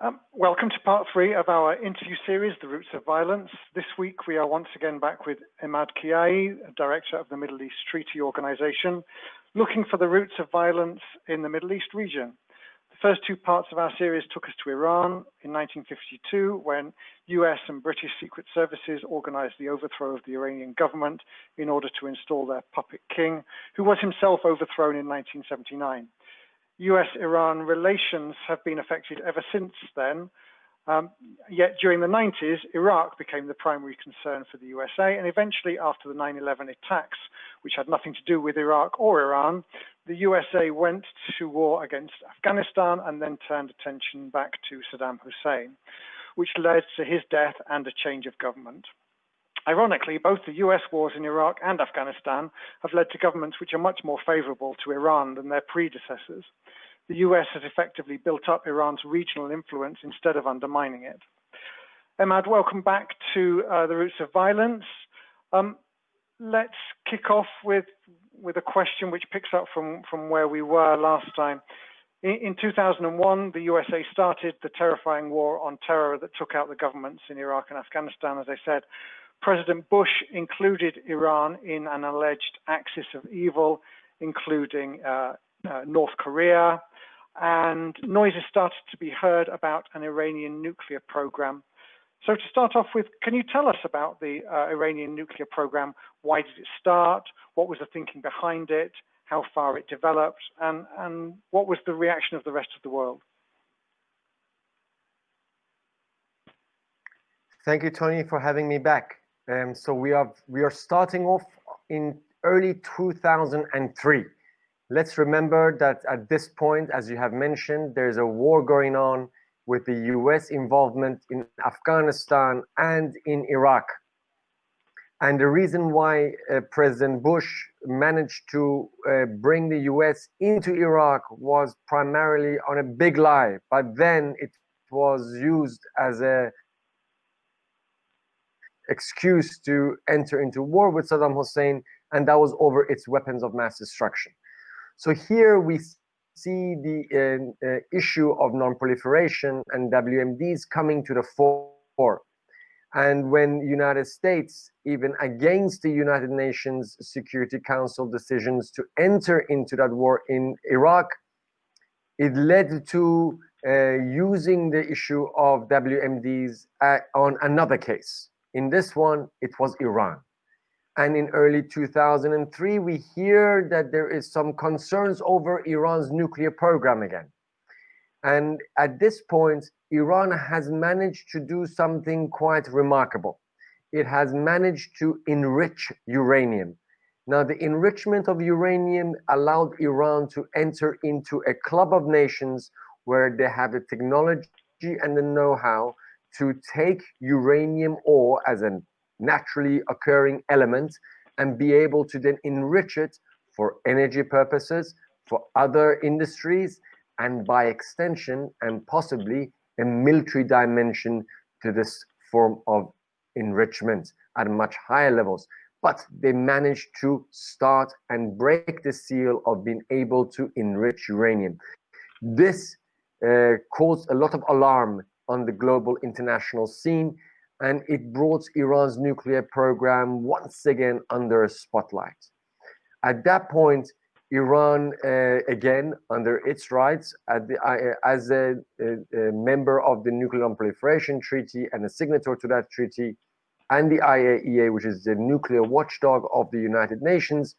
Um, welcome to part three of our interview series, The Roots of Violence. This week we are once again back with Emad Kiyaei, Director of the Middle East Treaty Organization, looking for the roots of violence in the Middle East region. The first two parts of our series took us to Iran in 1952 when US and British Secret Services organized the overthrow of the Iranian government in order to install their puppet king, who was himself overthrown in 1979. US-Iran relations have been affected ever since then. Um, yet during the 90s, Iraq became the primary concern for the USA, and eventually after the 9-11 attacks, which had nothing to do with Iraq or Iran, the USA went to war against Afghanistan and then turned attention back to Saddam Hussein, which led to his death and a change of government. Ironically, both the US wars in Iraq and Afghanistan have led to governments which are much more favorable to Iran than their predecessors. The US has effectively built up Iran's regional influence instead of undermining it. Emad, welcome back to uh, the Roots of Violence. Um, let's kick off with, with a question which picks up from, from where we were last time. In, in 2001, the USA started the terrifying war on terror that took out the governments in Iraq and Afghanistan, as I said. President Bush included Iran in an alleged axis of evil, including uh, uh, North Korea, and noises started to be heard about an Iranian nuclear program. So to start off with, can you tell us about the uh, Iranian nuclear program? Why did it start? What was the thinking behind it? How far it developed? And, and what was the reaction of the rest of the world? Thank you, Tony, for having me back. Um, so we are we are starting off in early 2003. Let's remember that at this point, as you have mentioned, there's a war going on with the US involvement in Afghanistan and in Iraq. And the reason why uh, President Bush managed to uh, bring the US into Iraq was primarily on a big lie, but then it was used as a excuse to enter into war with Saddam Hussein, and that was over its weapons of mass destruction. So here we see the uh, uh, issue of non-proliferation and WMDs coming to the fore. And when United States, even against the United Nations Security Council decisions to enter into that war in Iraq, it led to uh, using the issue of WMDs uh, on another case. In this one, it was Iran. And in early 2003, we hear that there is some concerns over Iran's nuclear program again. And at this point, Iran has managed to do something quite remarkable. It has managed to enrich uranium. Now, the enrichment of uranium allowed Iran to enter into a club of nations where they have the technology and the know-how to take uranium ore as a naturally occurring element and be able to then enrich it for energy purposes, for other industries, and by extension and possibly a military dimension to this form of enrichment at much higher levels. But they managed to start and break the seal of being able to enrich uranium. This uh, caused a lot of alarm on the global international scene, and it brought Iran's nuclear program once again under a spotlight. At that point, Iran, uh, again, under its rights, the, uh, as a, a, a, member of the Nuclear Non-Proliferation Treaty and a signatory to that treaty, and the IAEA, which is the nuclear watchdog of the United Nations,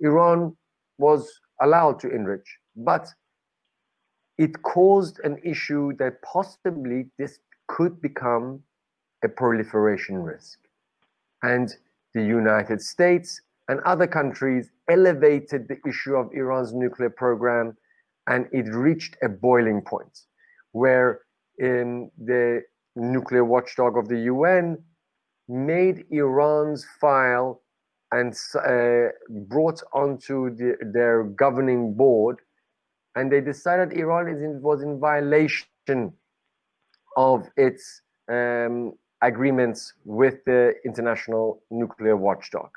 Iran was allowed to enrich. But it caused an issue that possibly this could become a proliferation risk. And the United States and other countries elevated the issue of Iran's nuclear program and it reached a boiling point where in the nuclear watchdog of the UN made Iran's file and uh, brought onto the, their governing board and they decided Iran in, was in violation of its um, agreements with the International Nuclear Watchdog.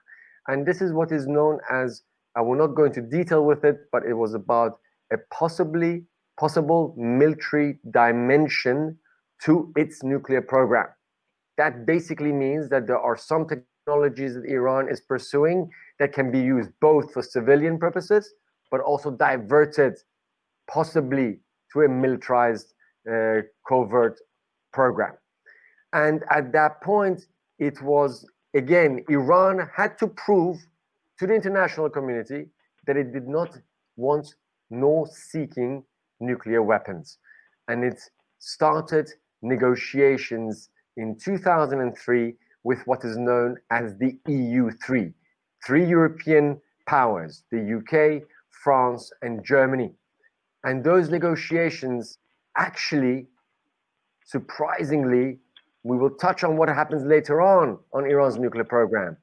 And this is what is known as, I will not go into detail with it, but it was about a possibly possible military dimension to its nuclear program. That basically means that there are some technologies that Iran is pursuing that can be used both for civilian purposes, but also diverted possibly to a militarized uh, covert program. And at that point, it was, again, Iran had to prove to the international community that it did not want nor seeking nuclear weapons. And it started negotiations in 2003 with what is known as the EU3, three European powers, the UK, France, and Germany. And those negotiations actually, surprisingly, we will touch on what happens later on on Iran's nuclear program.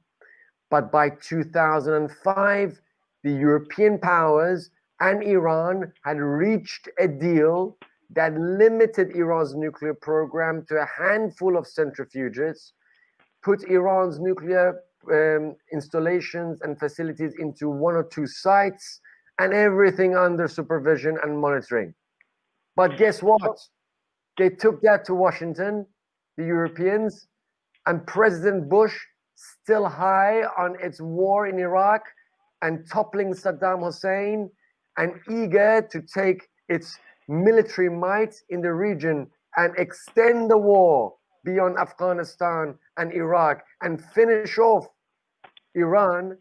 But by 2005, the European powers and Iran had reached a deal that limited Iran's nuclear program to a handful of centrifuges, put Iran's nuclear um, installations and facilities into one or two sites, and everything under supervision and monitoring. But guess what? They took that to Washington, the Europeans, and President Bush, still high on its war in Iraq and toppling Saddam Hussein and eager to take its military might in the region and extend the war beyond Afghanistan and Iraq and finish off Iran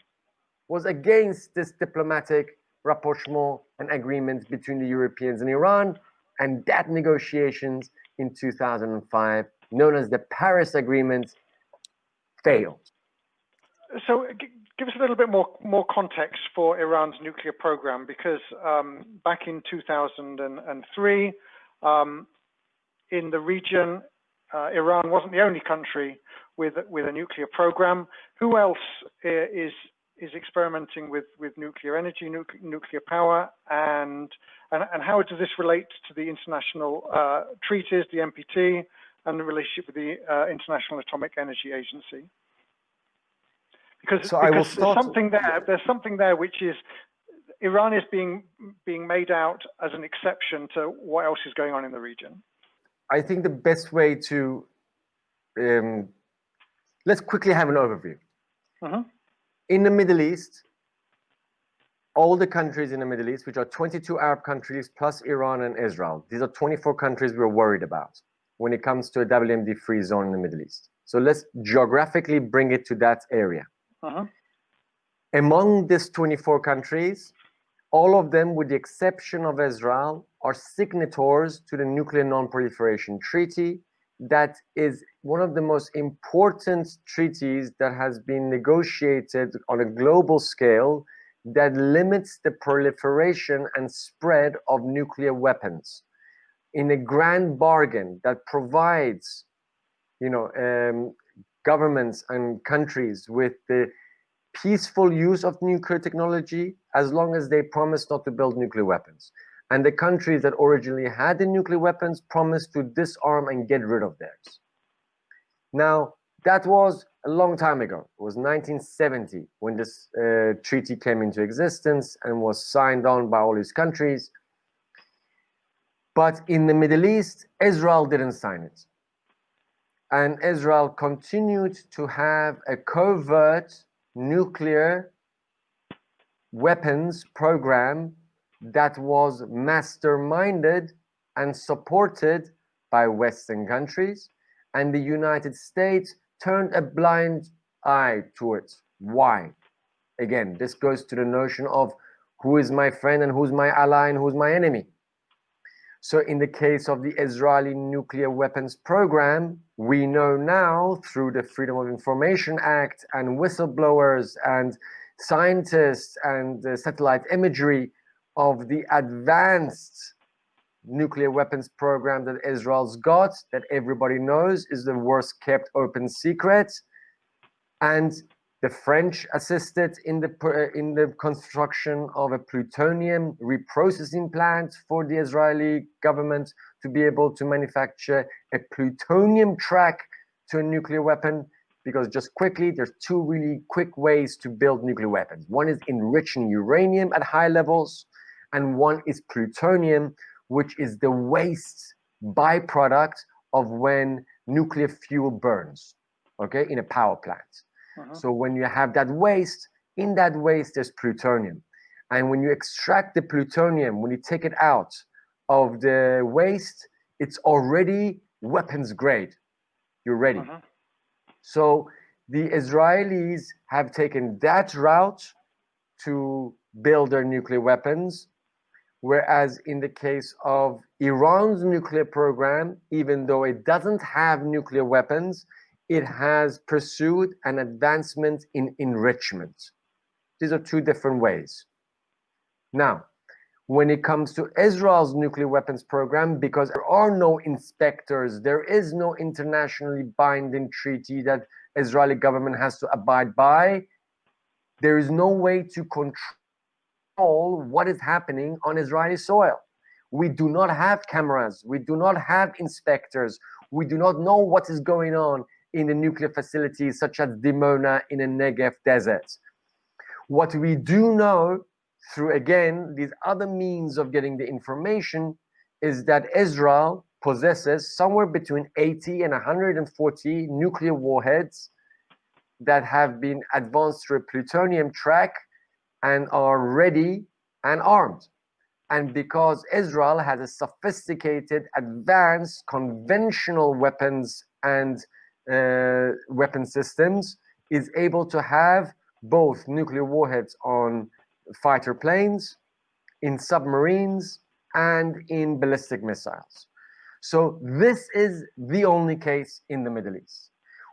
was against this diplomatic rapprochement and agreements between the Europeans and Iran and that negotiations in 2005 known as the Paris Agreement failed. So give us a little bit more more context for Iran's nuclear program, because um, back in 2003, um, in the region, uh, Iran wasn't the only country with with a nuclear program. Who else is is experimenting with with nuclear energy, nu nuclear power, and, and and how does this relate to the international uh, treaties, the NPT, and the relationship with the uh, International Atomic Energy Agency? because, so because there's something there. There's something there which is Iran is being being made out as an exception to what else is going on in the region. I think the best way to um, let's quickly have an overview. Uh -huh. In the Middle East, all the countries in the Middle East, which are 22 Arab countries plus Iran and Israel, these are 24 countries we're worried about when it comes to a WMD free zone in the Middle East. So let's geographically bring it to that area. Uh-huh. Among these 24 countries, all of them, with the exception of Israel, are signatories to the Nuclear Non-Proliferation Treaty. That is one of the most important treaties that has been negotiated on a global scale that limits the proliferation and spread of nuclear weapons in a grand bargain that provides you know um, governments and countries with the peaceful use of nuclear technology as long as they promise not to build nuclear weapons. And the countries that originally had the nuclear weapons promised to disarm and get rid of theirs. Now, that was a long time ago. It was 1970 when this uh, treaty came into existence and was signed on by all these countries. But in the Middle East, Israel didn't sign it and Israel continued to have a covert nuclear weapons program that was masterminded and supported by Western countries, and the United States turned a blind eye to it. Why? Again, this goes to the notion of who is my friend and who's my ally and who's my enemy. So in the case of the Israeli nuclear weapons program, we know now through the Freedom of Information Act and whistleblowers and scientists and uh, satellite imagery of the advanced nuclear weapons program that Israel's got, that everybody knows is the worst kept open secret. And the French assisted in the uh, in the construction of a plutonium reprocessing plant for the Israeli government to be able to manufacture a plutonium track to a nuclear weapon. Because just quickly, there's two really quick ways to build nuclear weapons. One is enriching uranium at high levels, and one is plutonium, which is the waste byproduct of when nuclear fuel burns, okay, in a power plant. Uh -huh. So when you have that waste, in that waste, there's plutonium. And when you extract the plutonium, when you take it out of the waste, it's already weapons grade. You're ready. Uh -huh. So the Israelis have taken that route to build their nuclear weapons. Whereas in the case of Iran's nuclear program, even though it doesn't have nuclear weapons, it has pursued an advancement in enrichment. These are two different ways. Now, when it comes to Israel's nuclear weapons program, because there are no inspectors, there is no internationally binding treaty that Israeli government has to abide by, there is no way to control what is happening on Israeli soil. We do not have cameras. We do not have inspectors. We do not know what is going on in the nuclear facilities such as Dimona in the Negev desert. What we do know through, again, these other means of getting the information is that Israel possesses somewhere between 80 and 140 nuclear warheads that have been advanced through a plutonium track and are ready and armed. And because Israel has a sophisticated, advanced, conventional weapons and uh, weapon systems, is able to have both nuclear warheads on fighter planes, in submarines, and in ballistic missiles. So this is the only case in the Middle East.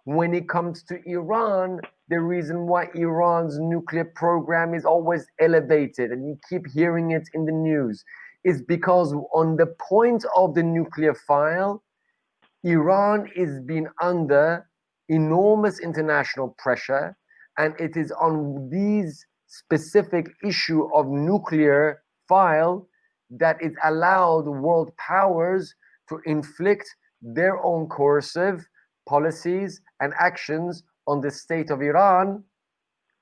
When it comes to Iran, the reason why Iran's nuclear program is always elevated, and you keep hearing it in the news, is because on the point of the nuclear file, Iran is being under enormous international pressure, and it is on these specific issue of nuclear file that it allowed world powers to inflict their own coercive policies and actions on the state of Iran.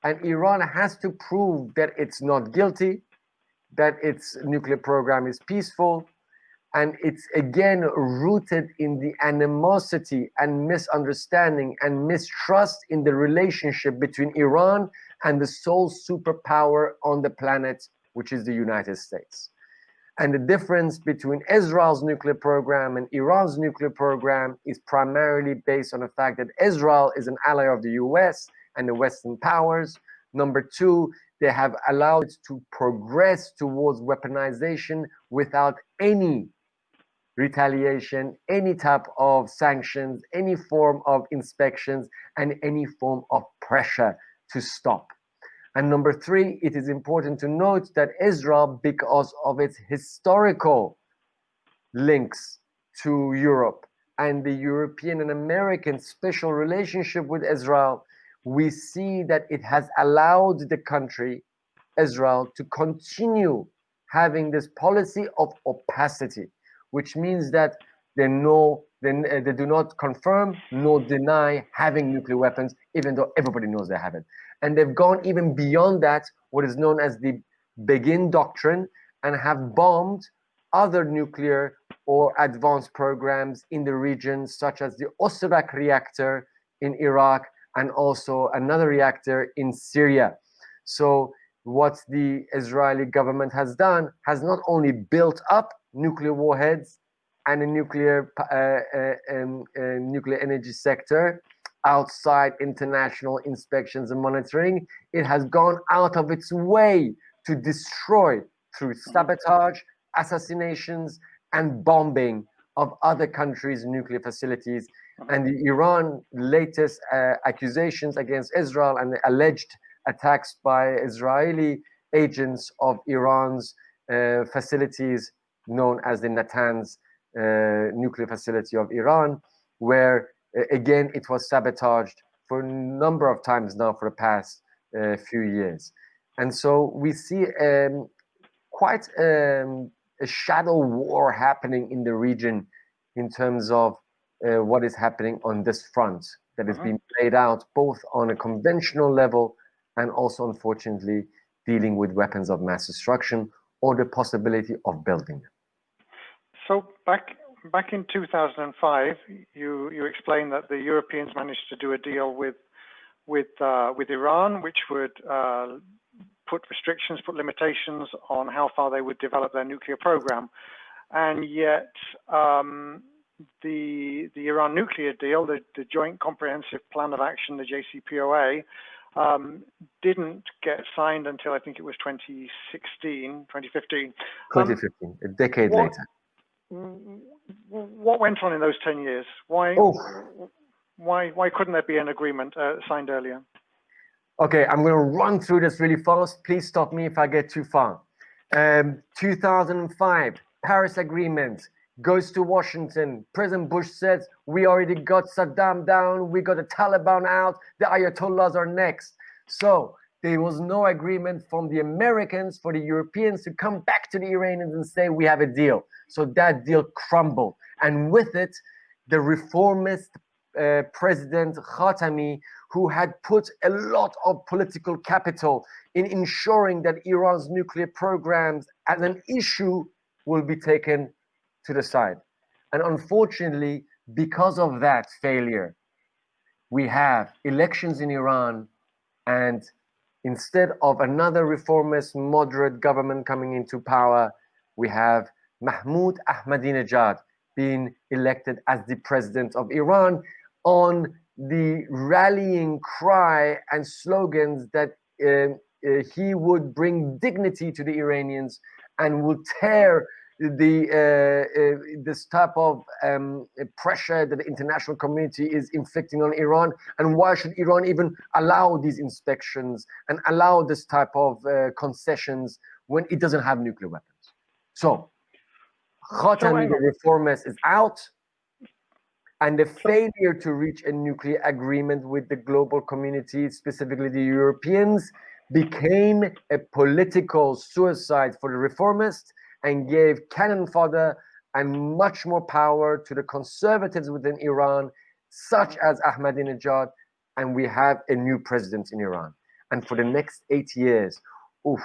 And Iran has to prove that it's not guilty, that its nuclear program is peaceful, and it's again rooted in the animosity and misunderstanding and mistrust in the relationship between Iran and the sole superpower on the planet, which is the United States. And the difference between Israel's nuclear program and Iran's nuclear program is primarily based on the fact that Israel is an ally of the US and the Western powers. Number two, they have allowed it to progress towards weaponization without any retaliation, any type of sanctions, any form of inspections, and any form of pressure to stop. And number three, it is important to note that Israel, because of its historical links to Europe and the European and American special relationship with Israel, we see that it has allowed the country, Israel, to continue having this policy of opacity which means that they know they, uh, they do not confirm nor deny having nuclear weapons, even though everybody knows they have it. And they've gone even beyond that, what is known as the Begin Doctrine, and have bombed other nuclear or advanced programs in the region, such as the Osirak reactor in Iraq and also another reactor in Syria. So what the Israeli government has done has not only built up nuclear warheads and a nuclear uh, uh, um, uh, nuclear energy sector outside international inspections and monitoring. It has gone out of its way to destroy through sabotage, assassinations, and bombing of other countries' nuclear facilities. And the Iran latest uh, accusations against Israel and the alleged attacks by Israeli agents of Iran's uh, facilities known as the Natanz uh, nuclear facility of Iran, where again it was sabotaged for a number of times now for the past uh, few years. And so we see um, quite um, a shadow war happening in the region in terms of uh, what is happening on this front that is uh -huh. being played out both on a conventional level and also unfortunately dealing with weapons of mass destruction or the possibility of building them. So back back in 2005, you you explained that the Europeans managed to do a deal with with uh, with Iran, which would uh, put restrictions, put limitations on how far they would develop their nuclear program, and yet um, the the Iran nuclear deal, the, the Joint Comprehensive Plan of Action, the JCPOA, um, didn't get signed until I think it was 2016, 2015. 2015, um, a decade what, later. What went on in those 10 years? Why, oh. why, why couldn't there be an agreement uh, signed earlier? Okay, I'm going to run through this really fast. Please stop me if I get too far. Um, 2005, Paris Agreement goes to Washington. President Bush says, we already got Saddam down, we got the Taliban out, the Ayatollahs are next. So there was no agreement from the Americans for the Europeans to come back to the Iranians and say, we have a deal. So that deal crumbled. And with it, the reformist uh, President Khatami, who had put a lot of political capital in ensuring that Iran's nuclear programs as an issue will be taken to the side. And unfortunately, because of that failure, we have elections in Iran and instead of another reformist moderate government coming into power, we have Mahmoud Ahmadinejad being elected as the president of Iran on the rallying cry and slogans that uh, uh, he would bring dignity to the Iranians and would tear the uh, uh, this type of um, pressure that the international community is inflicting on Iran, and why should Iran even allow these inspections and allow this type of uh, concessions when it doesn't have nuclear weapons? So, Khatami, the reformist, is out, and the failure to reach a nuclear agreement with the global community, specifically the Europeans, became a political suicide for the reformists and gave cannon fodder and much more power to the conservatives within Iran, such as Ahmadinejad, and we have a new president in Iran. And for the next eight years, oof,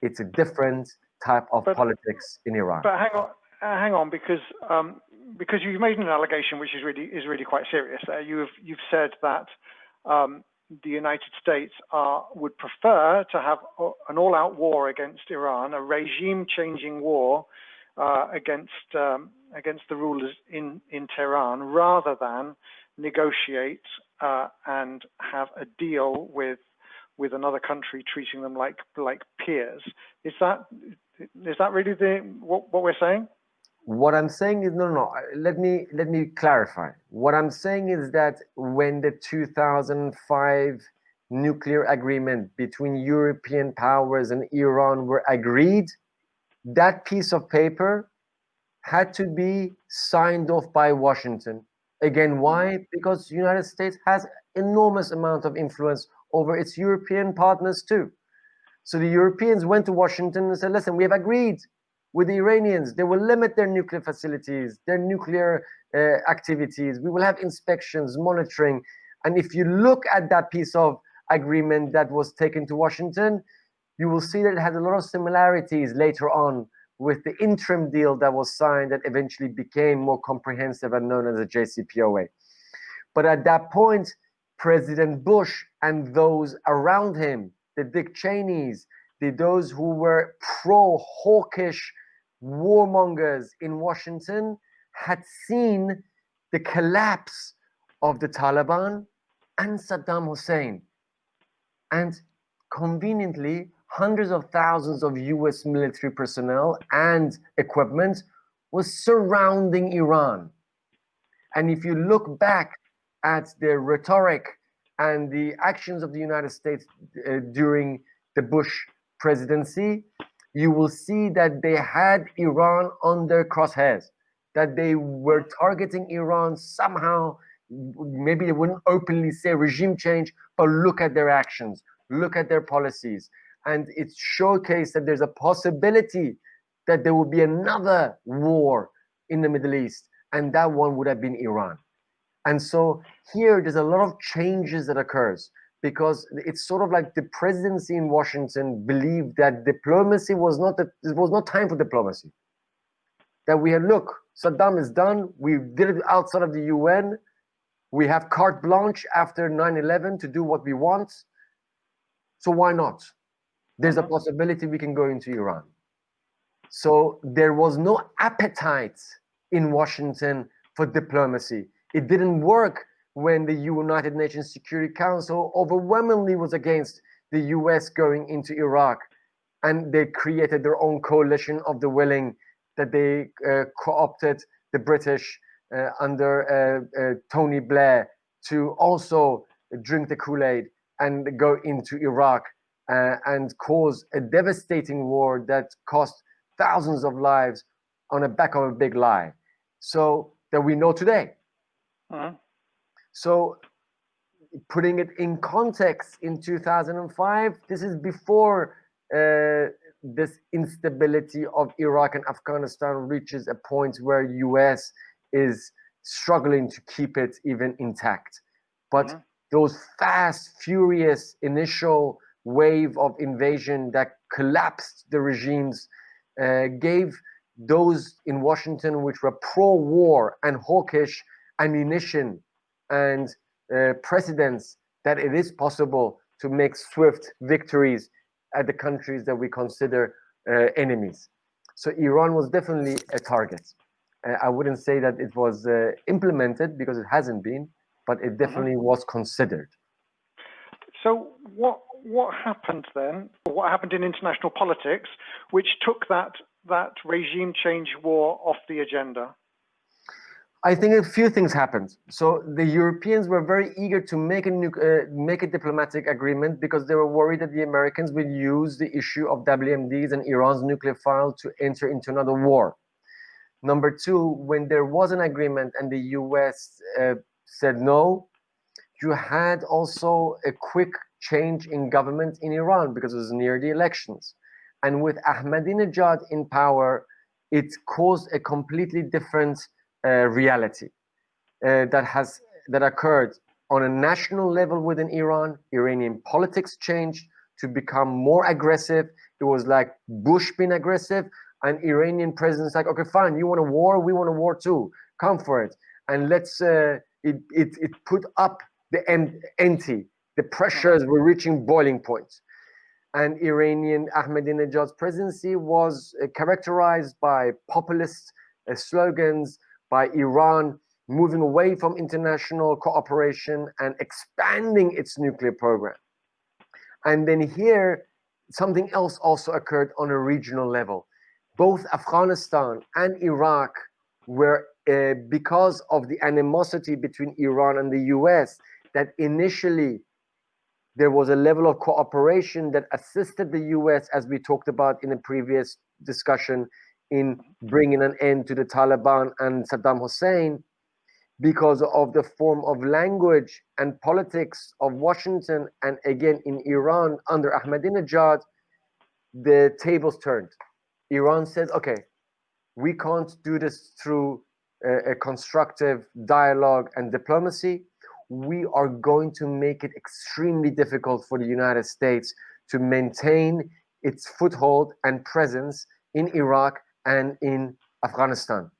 it's a different type of but, politics in Iran. But hang on, uh, hang on, because um, because you've made an allegation which is really is really quite serious. Uh, you've you've said that um, the United States are, would prefer to have an all-out war against Iran, a regime-changing war uh, against um, against the rulers in in Tehran, rather than negotiate uh, and have a deal with with another country, treating them like like peers. Is that is that really the what, what we're saying? What I'm saying is no, no. Let me let me clarify. What I'm saying is that when the 2005 nuclear agreement between European powers and Iran were agreed, that piece of paper had to be signed off by Washington. Again, why? Mm-hmm. Because the United States has enormous amount of influence over its European partners too. So the Europeans went to Washington and said, listen, we have agreed with the Iranians. They will limit their nuclear facilities, their nuclear uh, activities. We will have inspections, monitoring. And if you look at that piece of agreement that was taken to Washington, you will see that it has a lot of similarities later on with the interim deal that was signed that eventually became more comprehensive and known as the JCPOA. But at that point, President Bush and those around him, the Dick Cheneys, the, those who were pro-hawkish warmongers in Washington had seen the collapse of the Taliban and Saddam Hussein. And conveniently, hundreds of thousands of US military personnel and equipment was surrounding Iran. And if you look back at the rhetoric and the actions of the United States uh, during the Bush presidency, you will see that they had Iran on their crosshairs, that they were targeting Iran somehow. Maybe they wouldn't openly say regime change, but look at their actions, look at their policies. And it showcased that there's a possibility that there will be another war in the Middle East, and that one would have been Iran. And so here, there's a lot of changes that occurs because it's sort of like the presidency in Washington believed that diplomacy was not a, it was not time for diplomacy. That we had look, Saddam is done. We did it outside of the UN. We have carte blanche after 9-11 to do what we want. So why not? There's a mm-hmm. possibility we can go into Iran. So there was no appetite in Washington for diplomacy. It didn't work when the United Nations Security Council overwhelmingly was against the US going into Iraq. And they created their own coalition of the willing that they uh, co-opted the British uh, under uh, uh Tony Blair to also drink the Kool-Aid and go into Iraq uh, and cause a devastating war that cost thousands of lives on the back of a big lie. So that we know today. Uh-huh. So putting it in context in 2005, this is before uh, this instability of Iraq and Afghanistan reaches a point where US is struggling to keep it even intact. But mm-hmm. those fast, furious initial wave of invasion that collapsed the regimes uh, gave those in Washington which were pro-war and hawkish ammunition and uh, precedents that it is possible to make swift victories at the countries that we consider uh, enemies. So Iran was definitely a target. Uh, I wouldn't say that it was uh, implemented because it hasn't been, but it mm-hmm. definitely was considered. So what what happened then? What happened in international politics, which took that that regime change war off the agenda? I think a few things happened. So the Europeans were very eager to make a uh, make a diplomatic agreement because they were worried that the Americans would use the issue of WMDs and Iran's nuclear file to enter into another war. Number two, when there was an agreement and the US uh, said no, you had also a quick change in government in Iran because it was near the elections. And with Ahmadinejad in power, it caused a completely different reality uh, that has that occurred on a national level within Iran. Iranian politics changed to become more aggressive. It was like Bush being aggressive, and Iranian president's like, okay, fine, you want a war, we want a war too. Come for it, and let's. Uh, it it it put up the empty. The pressures were reaching boiling points and Iranian Ahmadinejad's presidency was uh, characterized by populist uh, slogans, by Iran moving away from international cooperation and expanding its nuclear program. And then here, something else also occurred on a regional level. Both Afghanistan and Iraq were, uh, because of the animosity between Iran and the US, that initially there was a level of cooperation that assisted the US, as we talked about in a previous discussion, in bringing an end to the Taliban and Saddam Hussein because of the form of language and politics of Washington and again in Iran under Ahmadinejad, the tables turned. Iran said, okay, we can't do this through a, a constructive dialogue and diplomacy we are going to make it extremely difficult for the United States to maintain its foothold and presence in Iraq and in Afghanistan.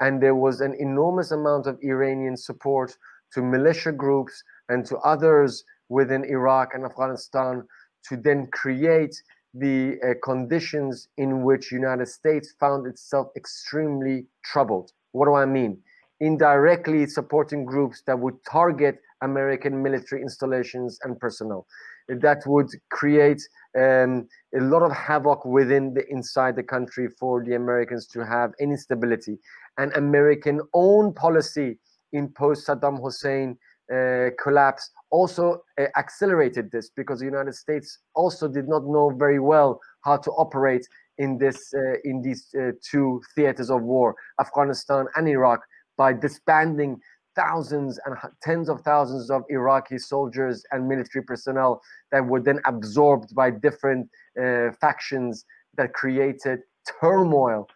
And there was an enormous amount of Iranian support to militia groups and to others within Iraq and Afghanistan to then create the uh, conditions in which United States found itself extremely troubled. What do I mean? indirectly supporting groups that would target American military installations and personnel. That would create um, a lot of havoc within the inside the country for the Americans to have any stability. And American own policy in post Saddam Hussein uh, collapse also uh, accelerated this because the United States also did not know very well how to operate in this uh, in these uh, two theaters of war, Afghanistan and Iraq, by disbanding thousands and tens of thousands of Iraqi soldiers and military personnel that were then absorbed by different uh, factions that created turmoil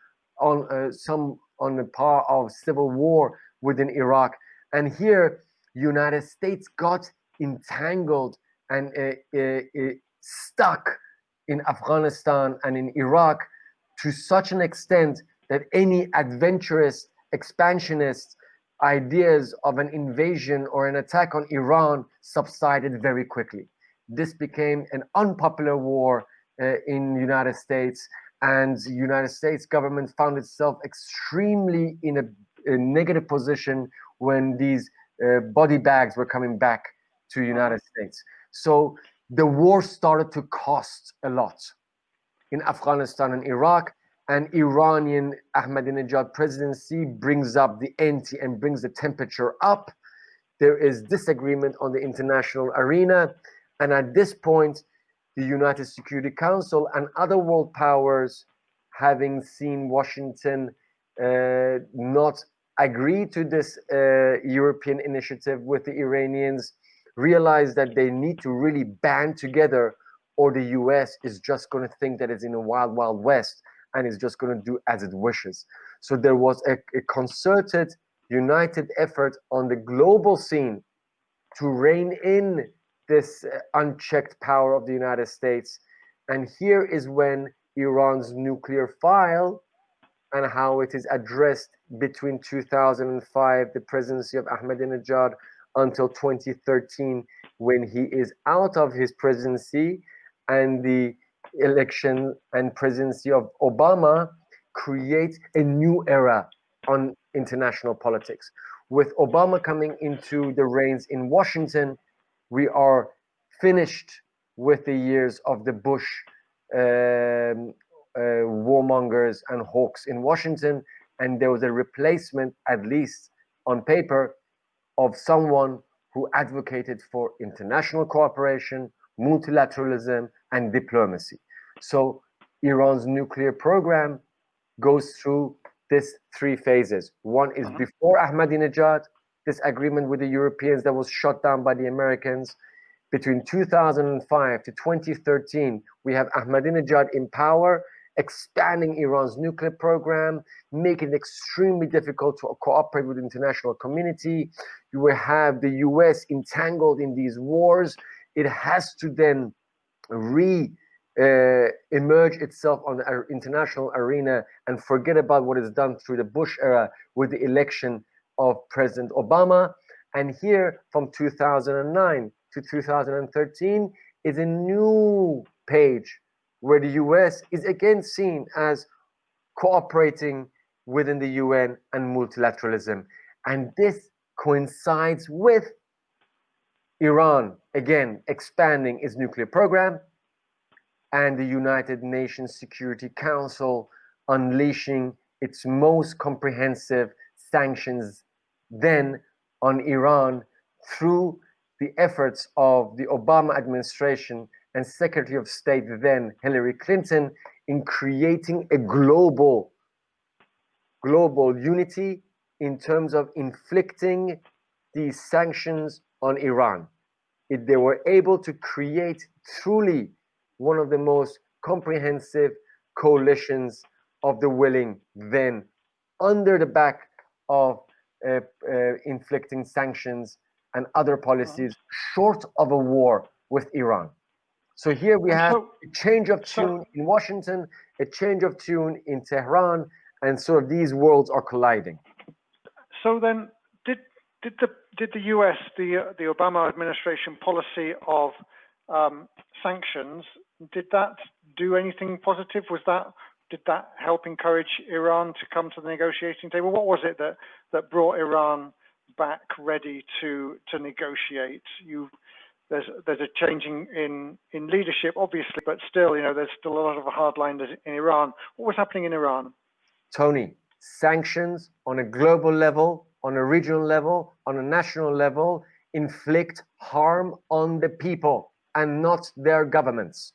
on uh, some on the part of civil war within Iraq. And here, United States got entangled and uh, uh, uh stuck in Afghanistan and in Iraq to such an extent that any adventurous expansionist ideas of an invasion or an attack on Iran subsided very quickly. This became an unpopular war uh, in the United States and the United States government found itself extremely in a, a negative position when these uh, body bags were coming back to United States. So the war started to cost a lot in Afghanistan and Iraq and Iranian Ahmadinejad presidency brings up the ante and brings the temperature up. There is disagreement on the international arena. And at this point, the United Security Council and other world powers, having seen Washington uh, not agree to this uh, European initiative with the Iranians, realize that they need to really band together or the US is just going to think that it's in a wild, wild west and is just going to do as it wishes. So there was a, a concerted, united effort on the global scene to rein in this uh, unchecked power of the United States. And here is when Iran's nuclear file and how it is addressed between 2005, the presidency of Ahmadinejad, until 2013, when he is out of his presidency, and the election and presidency of Obama create a new era on international politics. With Obama coming into the reins in Washington, we are finished with the years of the Bush um, uh, warmongers and hawks in Washington, and there was a replacement, at least on paper, of someone who advocated for international cooperation, multilateralism, and diplomacy. So Iran's nuclear program goes through this three phases. One is uh-huh. before Ahmadinejad, this agreement with the Europeans that was shot down by the Americans. Between 2005 to 2013, we have Ahmadinejad in power, expanding Iran's nuclear program, making it extremely difficult to cooperate with the international community. You will have the US entangled in these wars. It has to then re uh, emerge itself on the international arena and forget about what is done through the Bush era with the election of President Obama. And here from 2009 to 2013 is a new page where the US is again seen as cooperating within the UN and multilateralism. And this coincides with Iran, again, expanding its nuclear program, and the United Nations Security Council unleashing its most comprehensive sanctions then on Iran through the efforts of the Obama administration and Secretary of State then Hillary Clinton in creating a global global unity in terms of inflicting these sanctions on Iran. If they were able to create truly one of the most comprehensive coalitions of the willing then under the back of uh, uh, inflicting sanctions and other policies short of a war with Iran. So here we have a change of tune in Washington, a change of tune in Tehran, and sort of these worlds are colliding. So then, did the did the U.S. the the Obama administration policy of um, sanctions did that do anything positive? Was that did that help encourage Iran to come to the negotiating table? What was it that that brought Iran back ready to to negotiate? You there's there's a changing in in leadership, obviously, but still, you know, there's still a lot of hardliners in Iran. What was happening in Iran? Tony, sanctions on a global level, on a regional level, on a national level, inflict harm on the people and not their governments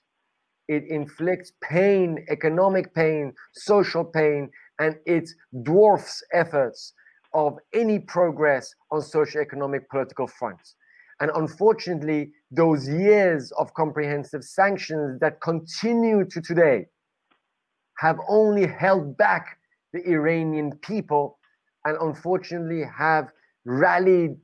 it inflicts pain, economic pain, social pain, and it dwarfs efforts of any progress on socio-economic political fronts. And unfortunately, those years of comprehensive sanctions that continue to today have only held back the Iranian people and unfortunately have rallied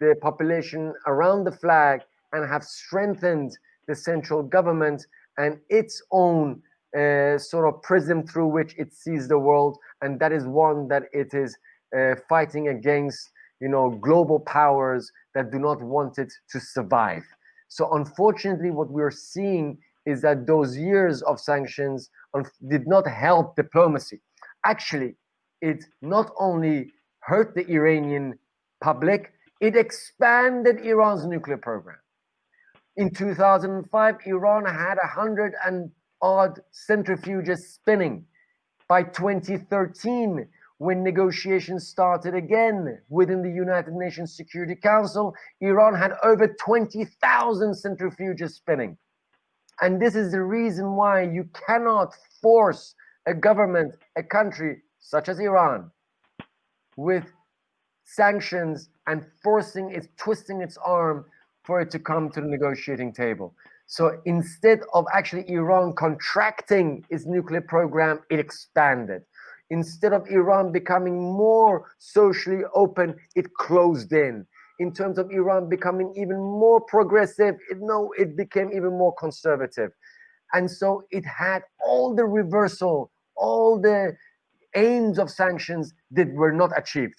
the population around the flag and have strengthened the central government and its own uh, sort of prism through which it sees the world, and that is one that it is uh, fighting against you know global powers that do not want it to survive. So unfortunately, what we're seeing is that those years of sanctions did not help diplomacy. Actually, it not only hurt the Iranian public, it expanded Iran's nuclear program. In 2005, Iran had a hundred and odd centrifuges spinning. By 2013, when negotiations started again within the United Nations Security Council, Iran had over 20,000 centrifuges spinning. And this is the reason why you cannot force a government, a country such as Iran, with sanctions and forcing it, twisting its arm for it to come to the negotiating table. So instead of actually Iran contracting its nuclear program, it expanded. Instead of Iran becoming more socially open, it closed in. In terms of Iran becoming even more progressive, it, no, it became even more conservative. And so it had all the reversal, all the aims of sanctions that were not achieved.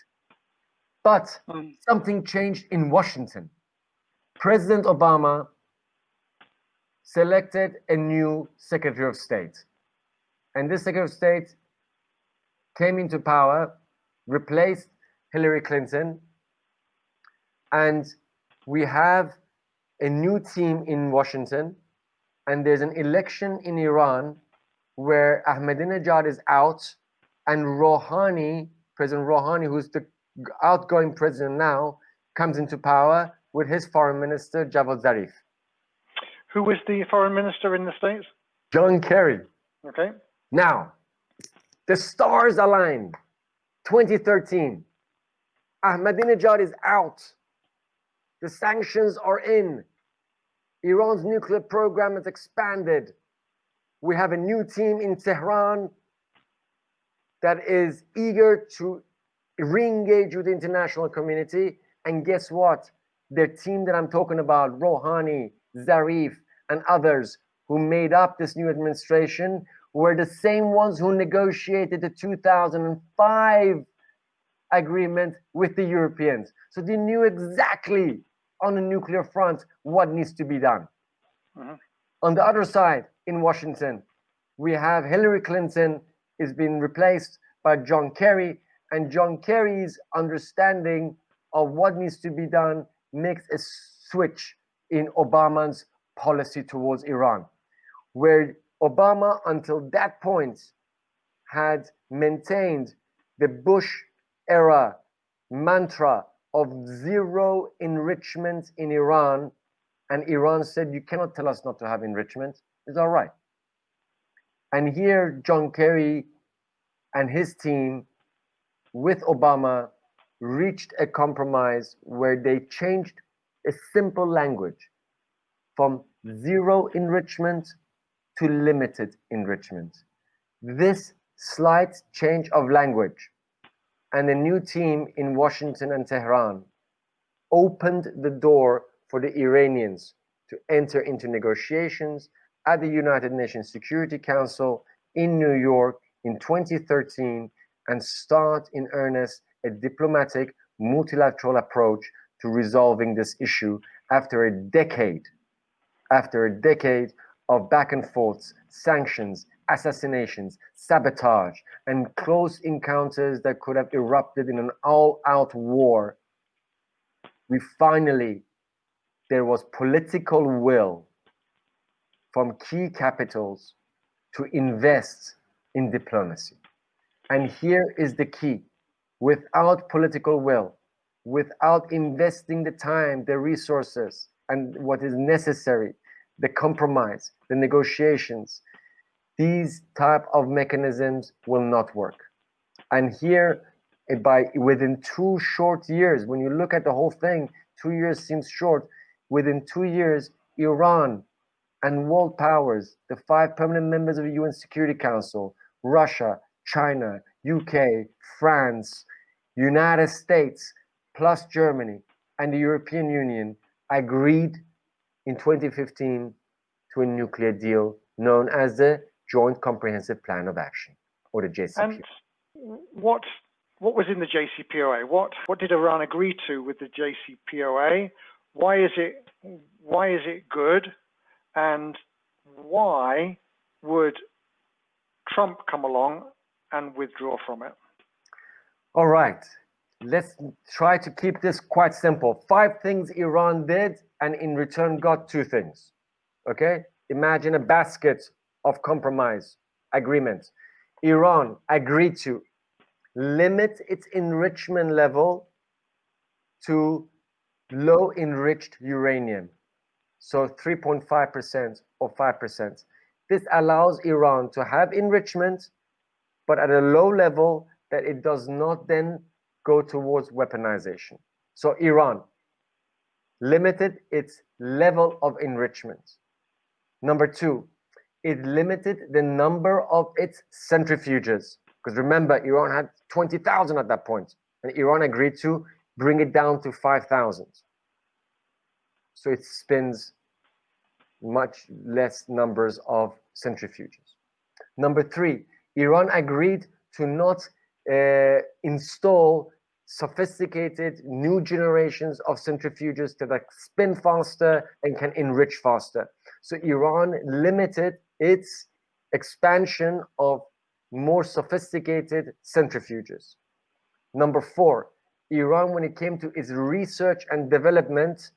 But um, something changed in Washington. President Obama selected a new Secretary of State. And this Secretary of State came into power, replaced Hillary Clinton, and we have a new team in Washington, and there's an election in Iran where Ahmadinejad is out, and Rouhani, President Rouhani, who's the outgoing president now, comes into power with his foreign minister, Javad Zarif. Who was the foreign minister in the States? John Kerry. Okay. Now, the stars aligned. 2013. Ahmadinejad is out. The sanctions are in. Iran's nuclear program has expanded. We have a new team in Tehran that is eager to re-engage with the international community. And guess what? The team that I'm talking about, Rouhani, Zarif, and others who made up this new administration were the same ones who negotiated the 2005 agreement with the Europeans. So they knew exactly on the nuclear front what needs to be done. Mm-hmm. On the other side, in Washington, we have Hillary Clinton is being replaced by John Kerry, and John Kerry's understanding of what needs to be done makes a switch in Obama's policy towards Iran, where Obama, until that point, had maintained the Bush era mantra of zero enrichment in Iran. And Iran said, You cannot tell us not to have enrichment. It's all right. And here, John Kerry and his team with Obama reached a compromise where they changed a simple language from zero enrichment to limited enrichment. This slight change of language and a new team in Washington and Tehran opened the door for the Iranians to enter into negotiations at the United Nations Security Council in New York in 2013 and start in earnest a diplomatic multilateral approach to resolving this issue after a decade after a decade of back and forths, sanctions, assassinations, sabotage, and close encounters that could have erupted in an all-out war, we finally, there was political will from key capitals to invest in diplomacy. And here is the key. Without political will, without investing the time, the resources, and what is necessary the compromise, the negotiations, these type of mechanisms will not work. And here, eh, by within two short years, when you look at the whole thing, two years seems short. Within two years, Iran and world powers, the five permanent members of the UN Security Council, Russia, China, UK, France, United States, plus Germany, and the European Union agreed in 2015 to a nuclear deal known as the Joint Comprehensive Plan of Action, or the JCPOA. And what what was in the JCPOA? What what did Iran agree to with the JCPOA? Why is it why is it good? And why would Trump come along and withdraw from it? All right. Let's try to keep this quite simple. Five things Iran did and in return got two things. Okay? Imagine a basket of compromise agreements. Iran agreed to limit its enrichment level to low enriched uranium. So 3.5% or 5%. This allows Iran to have enrichment, but at a low level that it does not then go towards weaponization. So Iran limited its level of enrichment. Number two, it limited the number of its centrifuges. Because remember, Iran had 20,000 at that point, and Iran agreed to bring it down to 5,000. So it spins much less numbers of centrifuges. Number three, Iran agreed to not uh, install sophisticated new generations of centrifuges that spin faster and can enrich faster. So Iran limited its expansion of more sophisticated centrifuges. Number four, Iran, when it came to its research and development,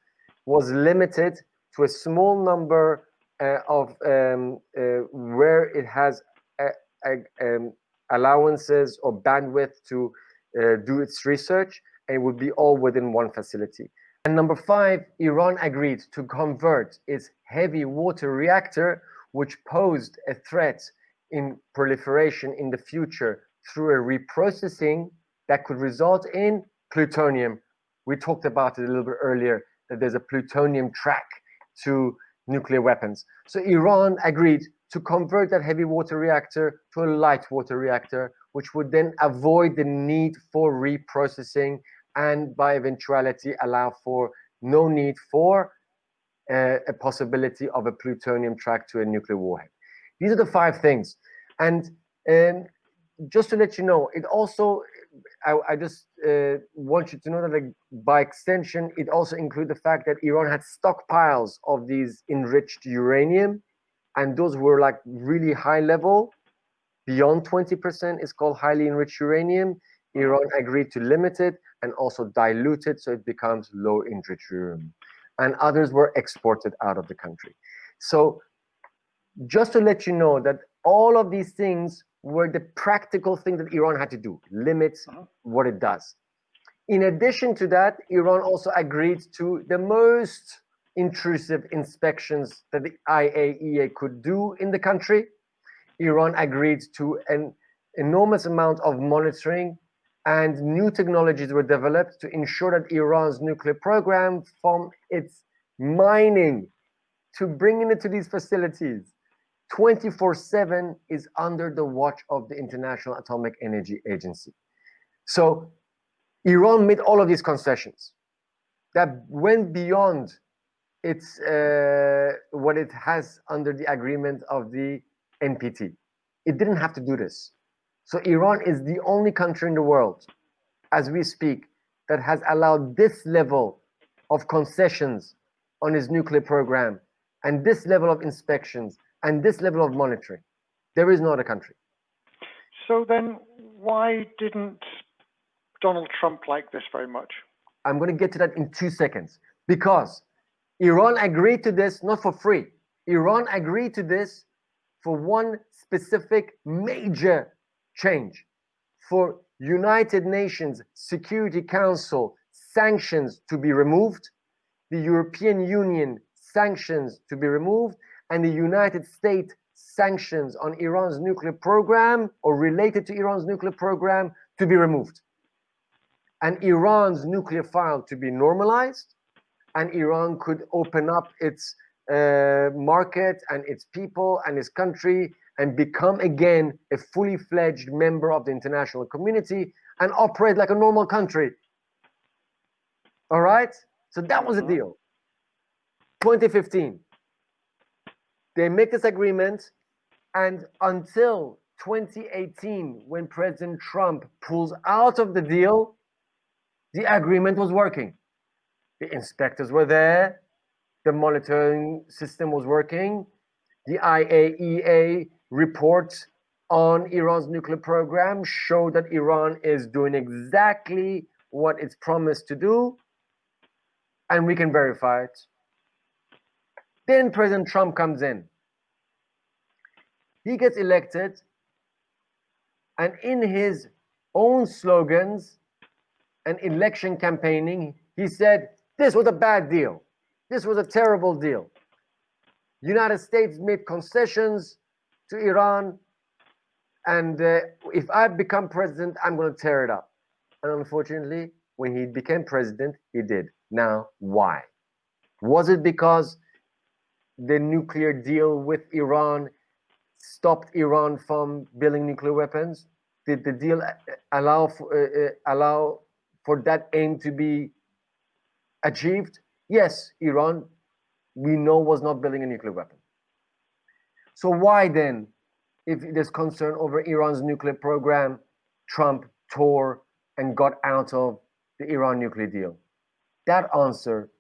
was limited to a small number uh, of um, uh, where it has a, a, um, allowances or bandwidth to uh, do its research, and it would be all within one facility. And number five, Iran agreed to convert its heavy water reactor, which posed a threat in proliferation in the future through a reprocessing that could result in plutonium. We talked about it a little bit earlier, that there's a plutonium track to nuclear weapons. So Iran agreed to convert that heavy water reactor to a light water reactor, which would then avoid the need for reprocessing and by eventuality allow for no need for uh, a possibility of a plutonium track to a nuclear warhead. These are the five things. And um, just to let you know, it also, I, I just uh, want you to know that like, by extension, it also includes the fact that Iran had stockpiles of these enriched uranium, and those were like really high level, beyond 20% is called highly enriched uranium. Iran agreed to limit it and also dilute it so it becomes low enriched uranium. And others were exported out of the country. So just to let you know that all of these things were the practical thing that Iran had to do, limits uh -huh. what it does. In addition to that, Iran also agreed to the most intrusive inspections that the IAEA could do in the country. Iran agreed to an enormous amount of monitoring and new technologies were developed to ensure that Iran's nuclear program from its mining to bringing it to these facilities 24-7 is under the watch of the International Atomic Energy Agency. So Iran made all of these concessions that went beyond its uh, what it has under the agreement of the NPT. It didn't have to do this. So Iran is the only country in the world, as we speak, that has allowed this level of concessions on its nuclear program and this level of inspections and this level of monitoring. There is no other country. So then why didn't Donald Trump like this very much? I'm going to get to that in two seconds. Because Iran agreed to this not for free. Iran agreed to this for one specific major change. For United Nations Security Council sanctions to be removed, the European Union sanctions to be removed, and the United States sanctions on Iran's nuclear program or related to Iran's nuclear program to be removed. And Iran's nuclear file to be normalized, and Iran could open up its uh, market and its people and its country and become again a fully fledged member of the international community and operate like a normal country. All right? So that was the mm-hmm. deal. 2015 they make this agreement and until 2018, when President Trump pulls out of the deal, the agreement was working. The inspectors were there, the monitoring system was working, the IAEA report on Iran's nuclear program showed that Iran is doing exactly what it's promised to do, and we can verify it. Then President Trump comes in. He gets elected, and in his own slogans and election campaigning, he said, this was a bad deal. This was a terrible deal. United States made concessions to Iran, and uh, if I become president, I'm going to tear it up. And unfortunately, when he became president, he did. Now, why? Was it because the nuclear deal with Iran stopped Iran from building nuclear weapons? Did the deal allow for, uh, uh, allow for that aim to be achieved? Yes, Iran, we know, was not building a nuclear weapon. So why then, if there's concern over Iran's nuclear program, Trump tore and got out of the Iran nuclear deal? That answer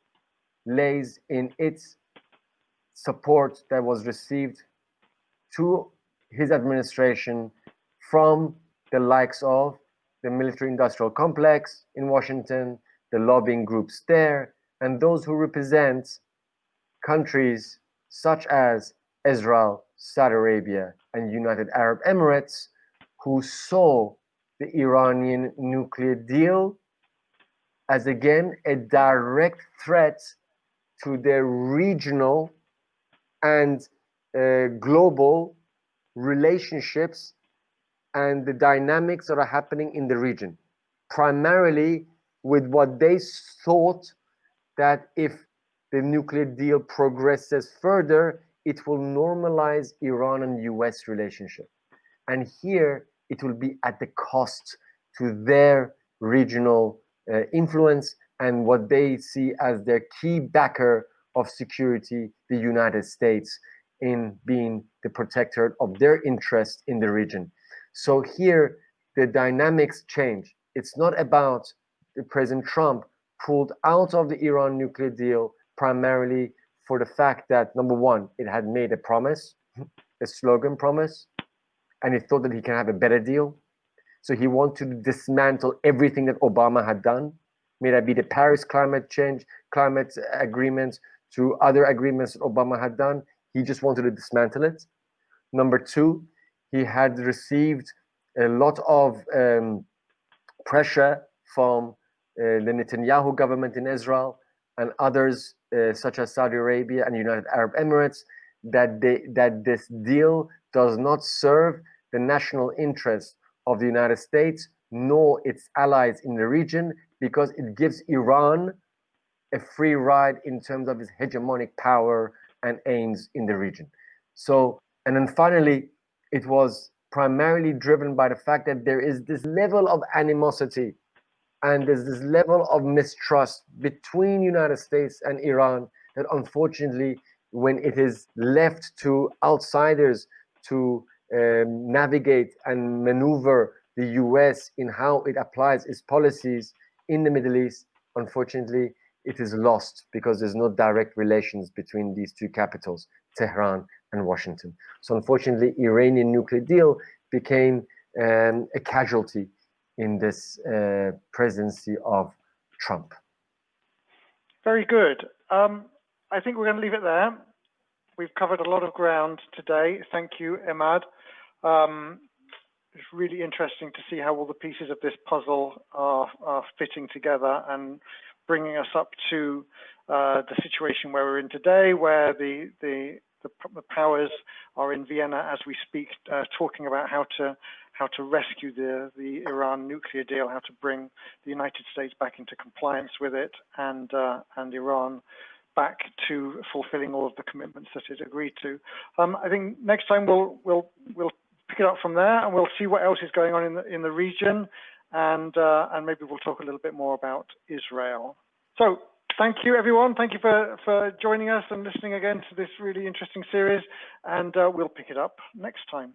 lays in its support that was received to his administration from the likes of the military industrial complex in Washington, the lobbying groups there, and those who represent countries such as Israel, Saudi Arabia, and United Arab Emirates, who saw the Iranian nuclear deal as again a direct threat to their regional and uh, global relationships and the dynamics that are happening in the region, primarily with what they thought that if the nuclear deal progresses further, it will normalize Iran and US relationship. And here it will be at the cost to their regional uh, influence and what they see as their key backer of security, the United States, in being the protector of their interest in the region. So here, the dynamics change. It's not about the President Trump pulled out of the Iran nuclear deal primarily for the fact that number one, it had made a promise, a slogan promise, and he thought that he can have a better deal. So he wanted to dismantle everything that Obama had done, may that be the Paris climate change, climate agreements, to other agreements that Obama had done. He just wanted to dismantle it. Number two, he had received a lot of um, pressure from uh, the Netanyahu government in Israel and others uh, such as Saudi Arabia and United Arab Emirates that they that this deal does not serve the national interest of the United States nor its allies in the region because it gives Iran a free ride in terms of its hegemonic power and aims in the region. So, and then finally, it was primarily driven by the fact that there is this level of animosity and there's this level of mistrust between United States and Iran that unfortunately, when it is left to outsiders to um, navigate and maneuver the US in how it applies its policies in the Middle East, unfortunately, it is lost because there's no direct relations between these two capitals, Tehran and Washington. So unfortunately, Iranian nuclear deal became um, a casualty in this uh, presidency of Trump. Very good. Um, I think we're going to leave it there. We've covered a lot of ground today. Thank you, Emad. Um, it's really interesting to see how all the pieces of this puzzle are, are fitting together and bringing us up to uh, the situation where we're in today, where the, the, the, the powers are in Vienna as we speak, uh, talking about how to how to rescue the, the Iran nuclear deal, how to bring the United States back into compliance with it, and uh, and Iran back to fulfilling all of the commitments that it agreed to. Um, I think next time we'll we'll we'll pick it up from there, and we'll see what else is going on in the in the region, and uh, and maybe we'll talk a little bit more about Israel. So thank you everyone. Thank you for for joining us and listening again to this really interesting series, and uh, we'll pick it up next time.